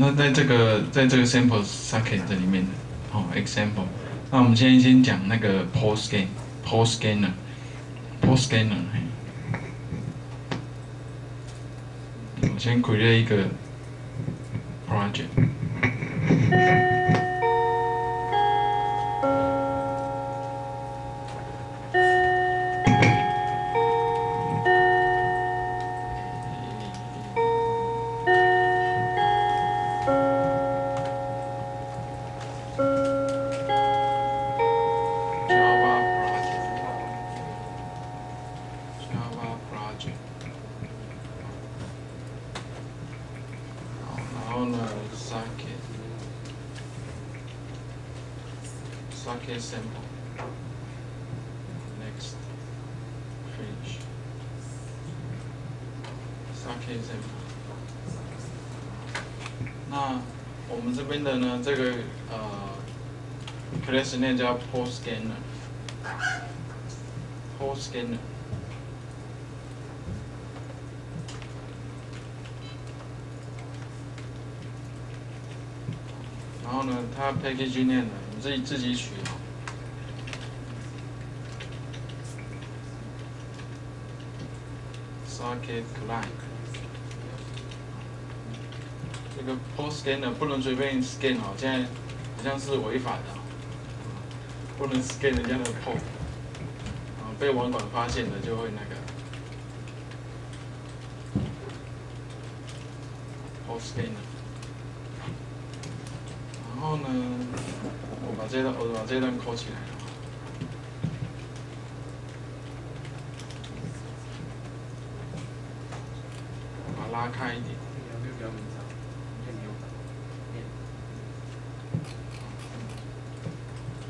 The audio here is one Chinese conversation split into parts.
那在这个在这个 sample socket 这里面的，哦，example，那我们现在先讲那个 port scan，port scanner，port scanner，嘿，我先 create 一个 project。socket sample next finish socket sample 那我们这边的呢，这个呃 class name 叫 port scanner port scanner 然后呢，它 package name 呢， 你自己自己取好。socket client 这个 post scanner 不能随便 scan 哦，现在好像是违法的，不能 scan 人家的 port，啊，被网管发现了就会那个 post scanner，。然后呢，我把这段我把这段扣起来。把它拉开一点。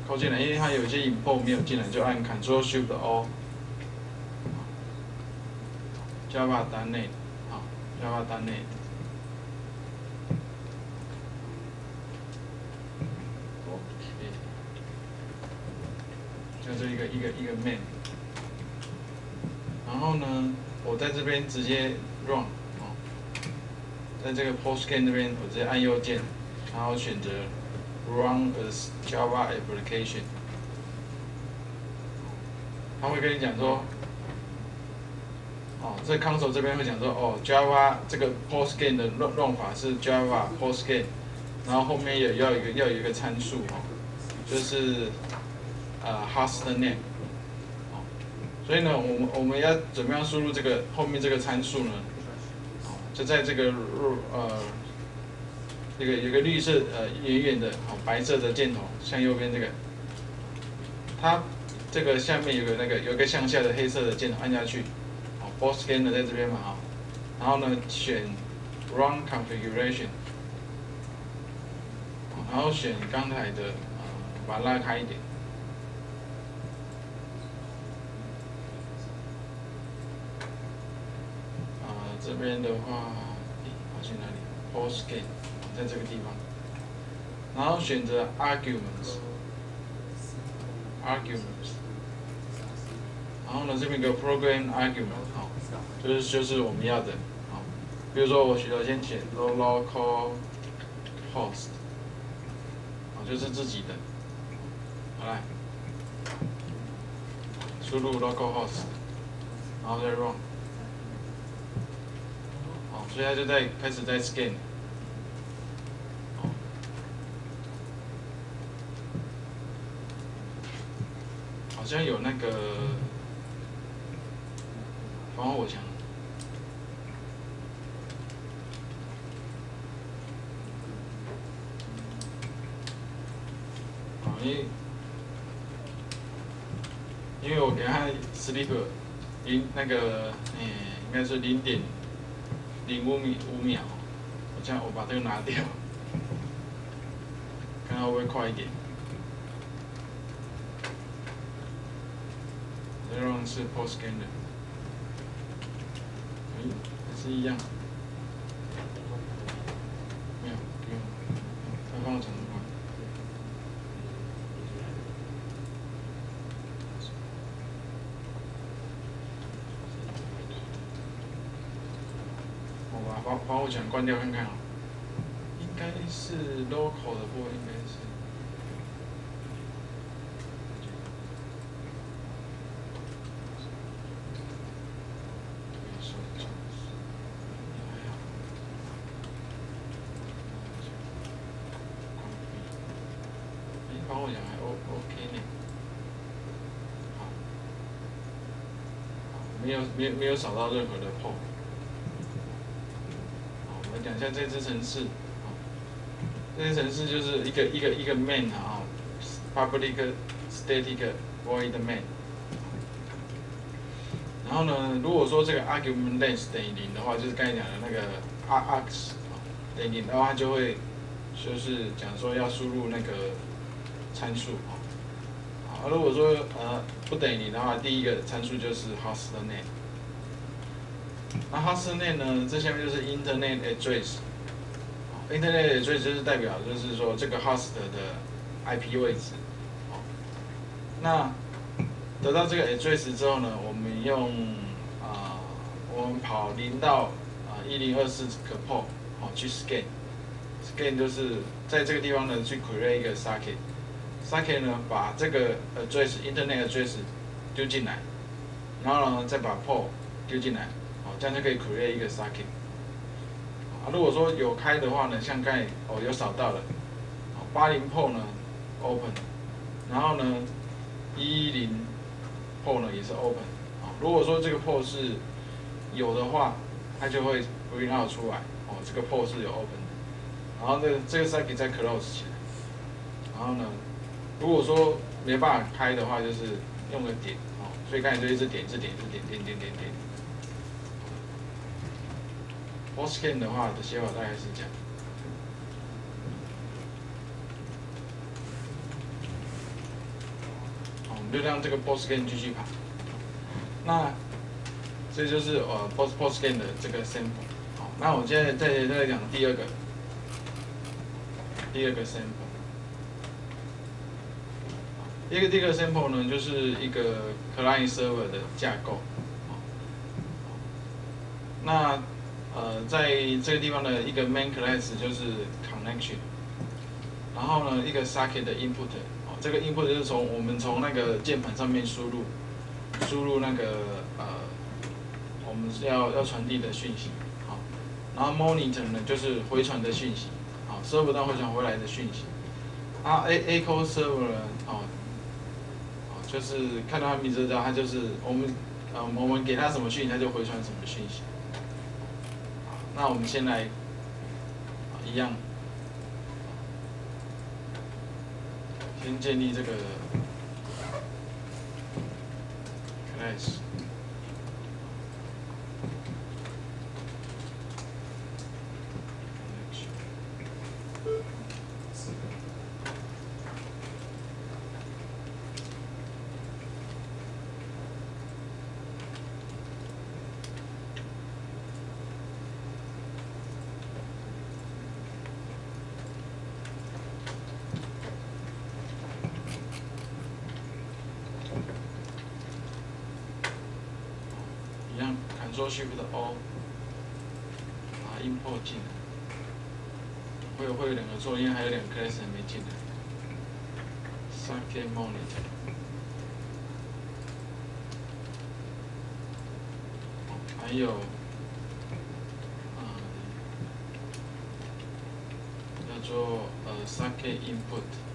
扣进来，因为它有一些 import 没有进来，就按 Ctrl Shift O。Java 单内，好，Java 单内。OK，就一个一个一个 main。然后呢，我在这边直接 run，哦，在这个 PostScan 这边，我直接按右键，然后选择 Run as Java application。他会跟你讲说，哦，这 console 这边会讲说，哦，Java 这个 PostScan 的弄弄法是 Java PostScan，然后后面也要一个要有一个参数哦，就是呃 host name，所以呢，我们我们要怎么样输入这个后面这个参数呢？就在这个入呃这个有个绿色呃远远的哦白色的箭头向右边这个，它这个下面有个那个有个向下的黑色的箭头按下去，哦，boss scanner 在这边嘛啊、然后呢选 Run Configuration，然后选刚才的呃把它拉开一点。啊、这这边的话，诶跑去哪里？Post Scan 在这个地方，然后选择 Arguments，Arguments，然后呢这边有个 Program Argument 好、就是就是我们要的，好、比如说我需要先写 local host，好、就是自己的，好来，输入 local host，然后再 run。哦，所以它就在开始在 scan。哦，好像有那个防火墙。哦，因为因为我给他 sleep 零那个，诶、应该是零点零五米五秒，我这样我把这个拿掉，看看会不会快一点。这种是 post scan 的，哎，还是一样，没有，不用，再帮我长度快。我把防防火墙关掉看看啊，应该是 local 的部分应该是。哎，帮我讲还 O OK 呢。好，没有没有没有扫到任何的 pop。我们讲一下这支程式。好，这些程式就是一个一个一个 main 啊，public static void main。然后呢，如果说这个 argument length 等于零的话，就是刚才讲的那个 args 等于零的话，它就会就是讲说要输入那个参数啊。啊，如果说呃不等于零的话，第一个参数就是 host name。那 host name 呢，这下面就是 internet address。internet address 就是代表就是说这个 host 的 IP 位置。好，那得到这个 address 之后呢，我们用啊、我们跑零到啊一零二四个 port 好去 scan。scan 就是在这个地方呢去 create 一个 socket。socket 呢把这个 address internet address 丢进来，然后呢再把 port 丢进来，这样就可以 create 一个 socket。啊，如果说有开的话呢，像刚才哦有扫到了，八零破呢 open，然后呢一零破呢也是 open，啊，如果说这个 p o 是有的话，它就会 bring out 出来，哦，这个 p o 是有 open 的，然后这个这个 socket 再 close 起来，然后呢，如果说没办法开的话，就是用个点，哦，所以刚才就一直点，一直点，一直点，点点点点。Postgame 的话的写法大概是这样。好，我们就让这个 Postgame 继续跑。那这就是呃 Post Postgame 的这个 sample。好，那我现在再再讲第二个，第二个 sample。第一个第二个 sample 呢，就是一个 client server 的架构。好那呃，在这个地方的一个 main class 就是 connection，然后呢，一个 socket 的 input，哦，这个 input 就是从我们从那个键盘上面输入，输入那个呃，我们是要要传递的讯息，好，然后 monitor 呢就是回传的讯息，好，server 端回传回来的讯息，啊，a echo server 呢，哦，哦，就是看到它名字知道它就是我们呃我们给它什么讯息，它就回传什么讯息。那我们先来，一样，先建立这个 class。一样，Ctrl Shift O，把它 import 进来。会有会有两个错，因为还有两个 class 还没进来。Socket Monitor，还有，啊，叫做呃 Socket Input。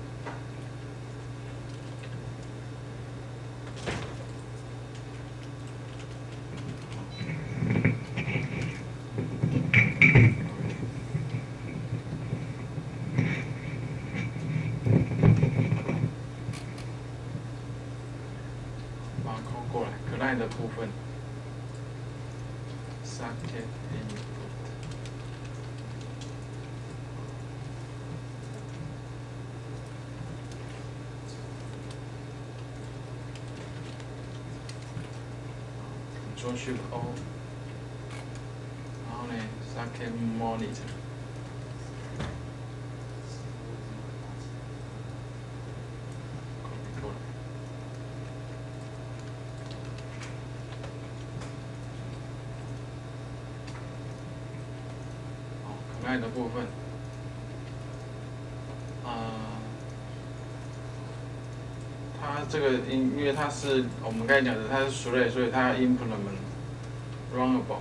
把它抠过来，可爱的部分。Socket input。Control Shift O，然后呢，Socket Monitor。部分，啊，它这个因因为它是我们刚才讲的，它是熟类，所以它 implement runnable。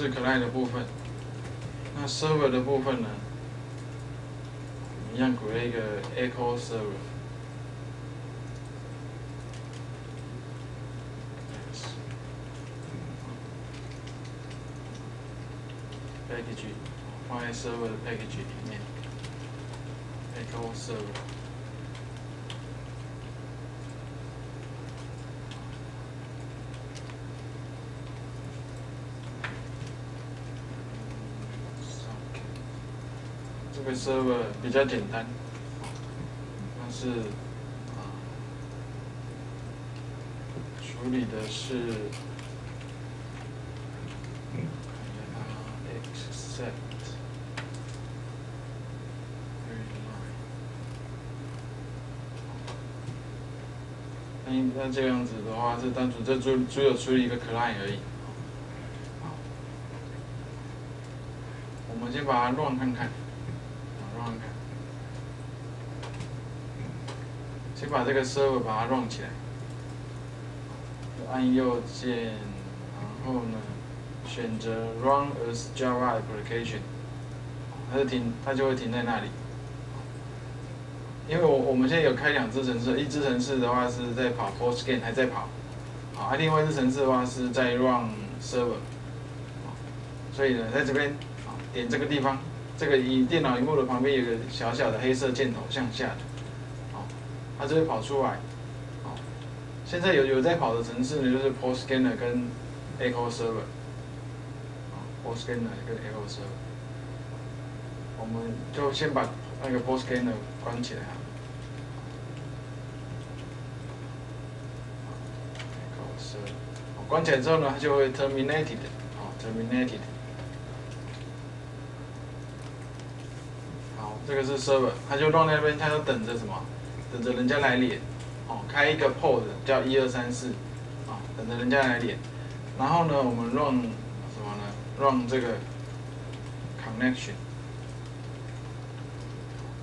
是 client 的部分，那 server 的部分呢，一样 create 一个 echo server。package 放在 server 的 package 里面，echo server。 这个 server 比较简单，但是啊，处理的是，看一下它 accept。那那这样子的话是单纯这只只有处理一个 client 而已。我们先把它乱看看。先把这个 server 把它 run 起来，按右键，然后呢，选择 run as Java application，它就停，它就会停在那里。因为我我们现在有开两只程式，一只程式的话是在跑 Postgame 还在跑，啊，另外一只程式的话是在 run server，所以呢，在这边啊，点这个地方。这个以电脑荧幕的旁边有个小小的黑色箭头向下的，好，它就会跑出来，好，现在有有在跑的程式呢，就是 PostScanner 跟 Echo Server，啊，PostScanner 跟 Echo Server，我们就先把那个 PostScanner 关起来啊关起来之后呢，它就会 terminated，好，terminated。这个是 server，他就放在那边，他就等着什么？等着人家来连，哦，开一个 port 叫一二三四，啊，等着人家来连。然后呢，我们 run 什么呢？run 这个 connection，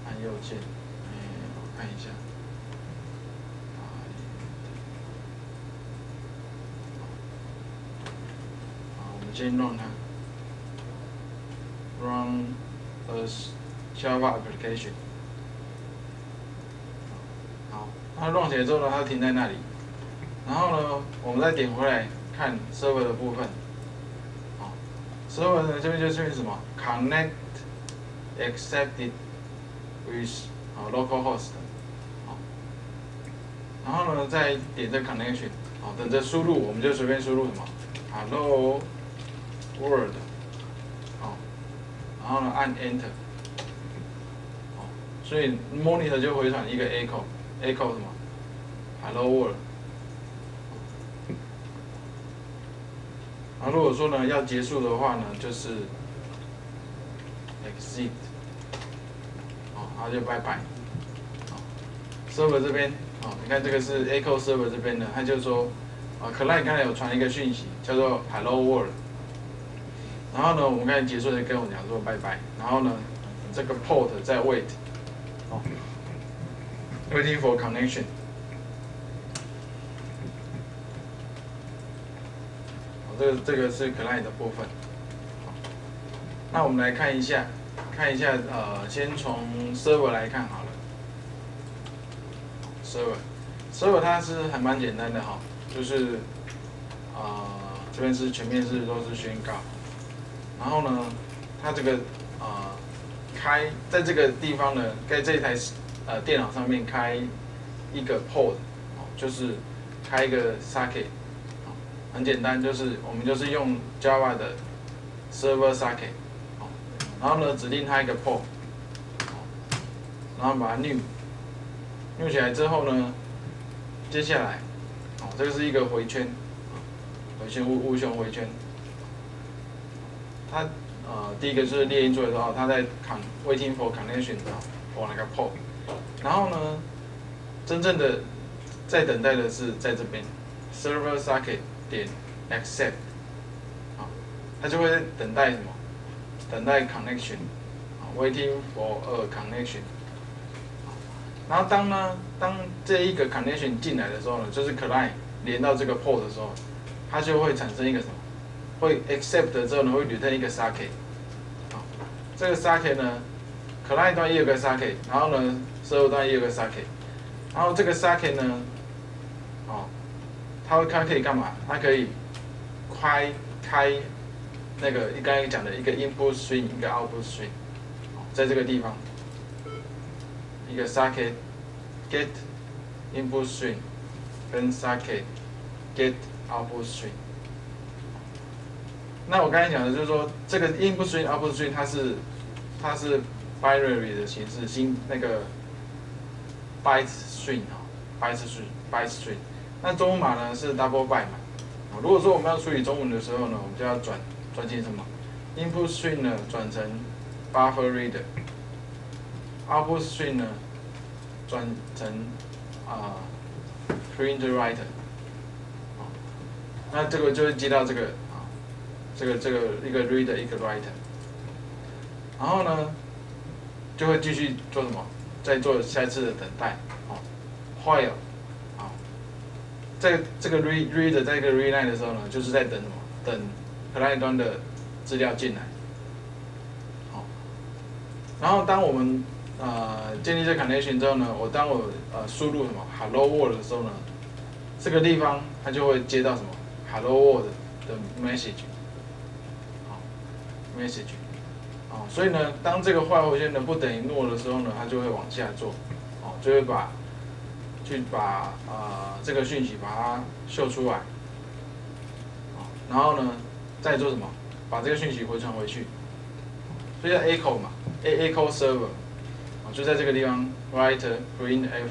按右键，哎，我看一下，啊，我们先弄它，run as Java application，好，它 run 起来之后呢，它停在那里。然后呢，我们再点回来看 server 的部分，好，server 呢这边就出现什么？Connect accepted with 好 localhost，好，然后呢再点这 connection，好，等着输入，我们就随便输入什么？Hello world，好，然后呢按 enter。所以 monitor 就回传一个 echo，echo 什么？Hello world。啊，如果说呢要结束的话呢，就是 exit，哦，然后就拜拜。server 这边，哦，你看这个是 echo server 这边的，他就说，啊，client 刚才有传一个讯息，叫做 Hello world。然后呢，我们刚才结束就跟我讲说拜拜，然后呢，这个 port 在 wait。哦，waiting for connection。哦，这个这个是 client 的部分。那我们来看一下，看一下呃，先从 server 来看好了。server，server 它是还蛮简单的哈，就是啊这边是全面是都是宣告，然后呢，它这个啊。开在这个地方呢，在这台呃电脑上面开一个 port，就是开一个 socket，很简单，就是我们就是用 Java 的 server socket，然后呢指定它一个 port，然后把它 new，new 起来之后呢，接下来，哦，这个是一个回圈，回圈无无穷回圈，它呃第一个就是猎鹰做的时候，它在 con waiting for connection 的 for 那个 port，然后呢，真正的在等待的是在这边 server socket 点 accept，好，它就会等待什么？等待 connection，啊，waiting for a connection。然后当呢，当这一个 connection 进来的时候呢，就是 client 连到这个 port 的时候，它就会产生一个什么？会 accept 之后呢，会 return 一个 socket。好，这个 socket 呢，client 端也有个 socket，然后呢，server 端也有个 socket，然后这个 socket 呢，哦，它会它可以干嘛？它可以开开那个刚才讲的一个 input string，一个 output string，在这个地方。一个 socket get input string 跟 socket get output string。那我刚才讲的就是说，这个 input string output string 它是它是 binary 的形式，新那个 byte string 哈，byte string byte string。那中文码呢是 double byte 嘛。如果说我们要处理中文的时候呢，我们就要转转进什么 input string 呢转成 buffer reader。output string 呢转成啊 print writer，啊那这个就会接到这个这个这个一个 reader 一个 writer，然后呢就会继续做什么？再做下一次的等待，哦，while 啊，在这个 read reader 在一个 read line 的时候呢，就是在等什么？等 client 端的资料进来，好，然后当我们呃，建立这 connection 之后呢，我当我呃输入什么 hello world 的时候呢，这个地方它就会接到什么 hello world 的 message，，message，哦，所以呢，当这个坏回圈呢不等于 no 的时候呢，它就会往下做，哦，就会把去把呃这个讯息把它秀出来，然后呢再做什么，把这个讯息回传回去，所以叫 echo 嘛，a echo server。就在这个地方，write print f，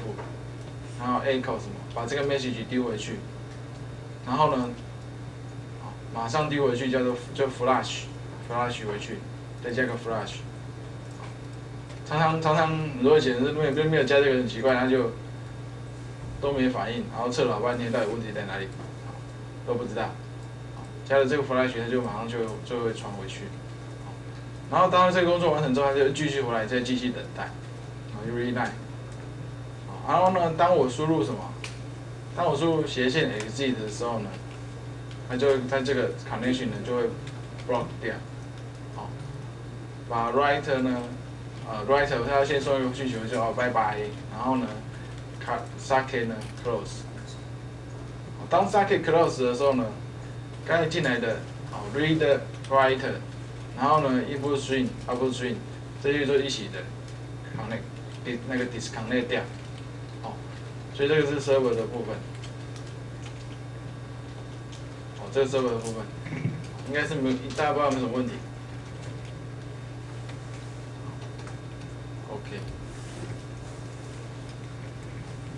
然后 echo 什么，把这个 message 丢回去，然后呢，马上丢回去叫做就 flash Flash 回去，再加个 flash。常常常常很多显示没有没有加这个很奇怪，那就都没反应，然后测老半天到底问题在哪里，都不知道。加了这个 flash，它就马上就就会传回去。然后当这个工作完成之后，它就继续回来再继续等待。read line，然后呢，当我输入什么？当我输入斜线 exit 的时候呢，它就它这个 connection 呢就会 block 掉，把 writer 呢，呃 writer 它要先收一个需求就哦拜拜，然后呢，cut socket 呢 close，当 socket close 的时候呢，刚才进来的哦 read writer，然后呢 input string output string，这些都一起的 connect。那个 disconnect 掉，哦，所以这个是 server 的部分，哦，这个 server 的部分，应该是没，大家不知道有什么问题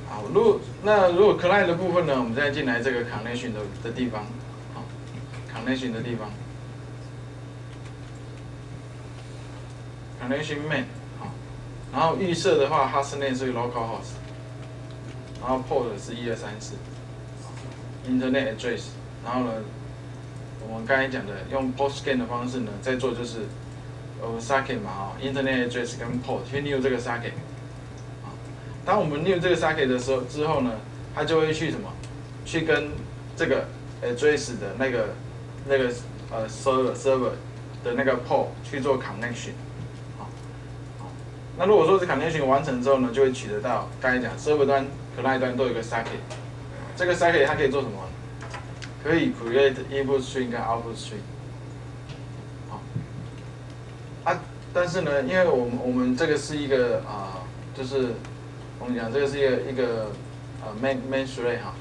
好，如果那如果 client 的部分呢，我们再进来这个 connection 的的地方，好，connection 的地方，connection main。然后预设的话，hostname 是 localhost，然后 port 是一二三四，internet address，然后呢，我们刚才讲的用 postgame 的方式呢，在做就是我们 socket 嘛，哦，internet address 跟 port 去 new 这个 socket，啊，当我们 new 这个 socket 的时候之后呢，它就会去什么？去跟这个 address 的那个那个呃 server server 的那个 port 去做 connection 啊。那如果说是 connection 完成之后呢，就会取得到刚才讲 server 端、client 端都有一个 socket，这个 socket 它可以做什么？可以 create input string 跟 output string。好，啊，但是呢，因为我们我们这个是一个啊，就是我们讲这个是一个一个呃 main main thread 哈，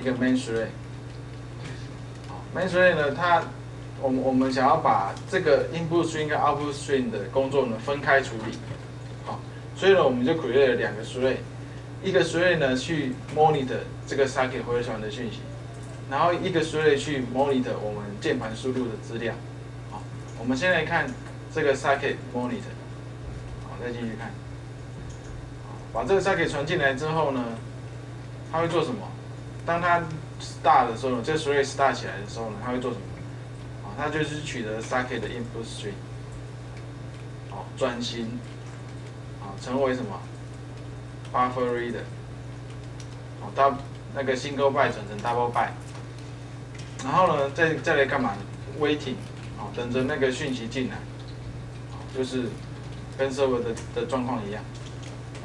一个 main thread。main thread 呢，它我们我们想要把这个 input string 跟 output string 的工作呢分开处理，好，所以呢我们就 create 了两个 thread，一个 thread 呢去 monitor 这个 socket 回传的讯息，然后一个 thread 去 monitor 我们键盘输入的资料，好，我们先来看这个 socket monitor，好，再继续看，把这个 socket 传进来之后呢，它会做什么？当它 start 的时候呢，这个 thread start 起来的时候呢，它会做什么？啊它就是取得 socket 的 input string，好，转型，啊，成为什么？buffer reader，好，到那个 single byte 转成 double byte，然后呢，再再来干嘛？waiting，好，等着那个讯息进来，就是跟 server 的的状况一样，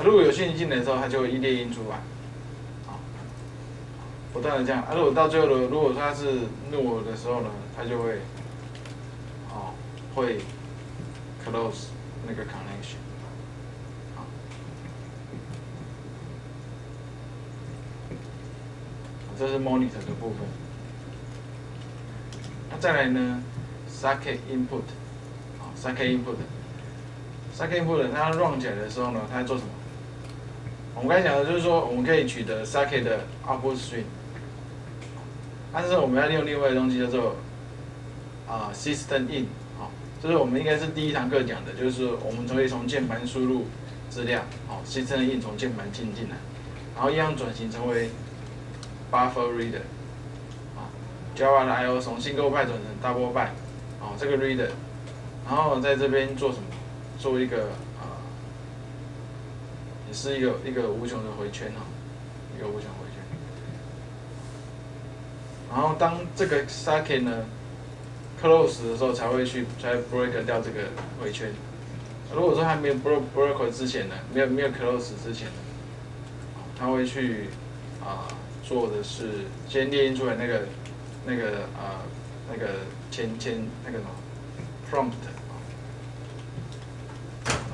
如果有讯息进来的时候，它就会一列印出来，啊，不断的这样，啊，如果到最后的，如果它是 no 的时候呢，它就会。会 close 那个 connection，好，这是 monitor 的部分。那再来呢，socket input，啊，socket input input，socket input 它 run 起来的时候呢，它在做什么？我们刚才讲的就是说，我们可以取得 socket 的 output string，但是我们要利用另外的东西叫做啊 system in 好。就是我们应该是第一堂课讲的，就是我们可以从键盘输入资料，好，system in 从键盘进进来，然后一样转型成为 buffer reader，啊，Java 的 I/O 从 single byte 转成 double byte，哦，这个 reader，然后在这边做什么？做一个啊，也是一个一个无穷的回圈哈，一个无穷回圈。然后当这个 socket 呢？close 的时候才会去才 break 掉这个回圈。如果说还没有 break break 之前呢，没有没有 close 之前呢，他会去啊做的是先列印出来那个那个啊那个前前那个什么 prompt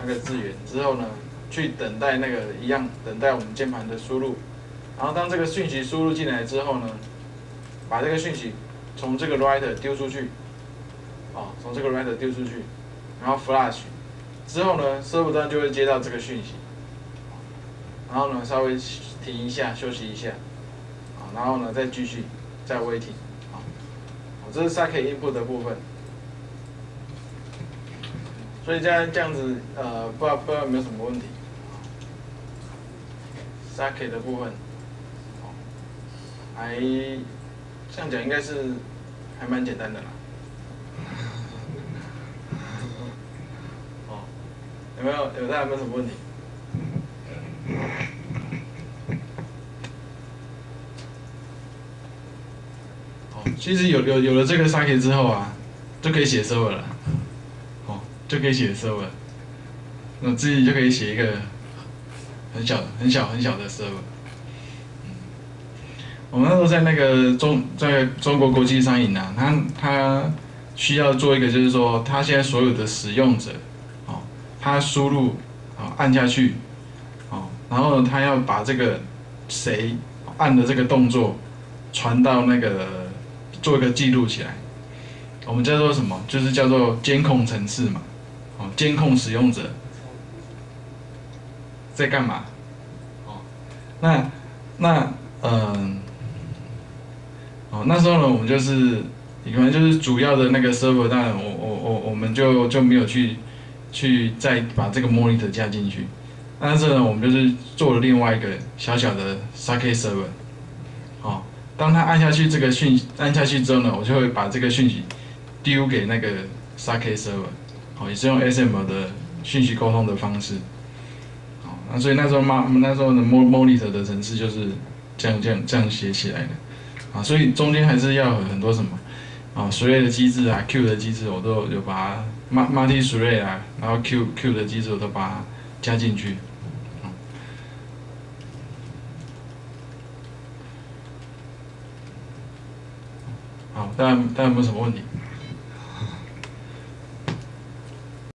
那个字源之后呢，去等待那个一样等待我们键盘的输入，然后当这个讯息输入进来之后呢，把这个讯息从这个 writer 丢出去。哦，从这个 writer 丢出去，然后 flash 之后呢，server 端就会接到这个讯息，然后呢稍微停一下休息一下，啊，然后呢再继续再 waiting，啊，这是 s a c k e input 的部分，所以这样这样子呃，不知道不知道有没有什么问题，socket 的部分，还这样讲应该是还蛮简单的啦。哦，有没有？有大家有没有什么问题？哦，其实有有有了这个 socket 之后啊，就可以写 server 了。就可以写 server，那自己就可以写一个很小、很小、很小的 server。我们那时候在那个中在中国国际商银啊，他他。需要做一个，就是说，他现在所有的使用者，哦，他输入，哦，按下去，哦，然后，他要把这个谁按的这个动作传到那个做一个记录起来，我们叫做什么？就是叫做监控程式嘛，哦，监控使用者在干嘛？哦，那那嗯，哦，那时候呢，我们就是。你可能就是主要的那个 server，当然我我我我们就就没有去去再把这个 monitor 加进去，但是呢，我们就是做了另外一个小小的 sakeserver 哦，当他按下去这个讯按下去之后呢，我就会把这个讯息丢给那个 sakeserver 好，也是用 SM 的讯息沟通的方式，好，那所以那时候嘛，那时候的 monitor 的程式就是这样这样这样写起来的，啊，所以中间还是要很多什么。啊，thread 的机制啊，Q 的机制我都有把它 multi thread 啊，然后 Q Q 的机制我都把它加进去。好，大家大家有没有什么问题？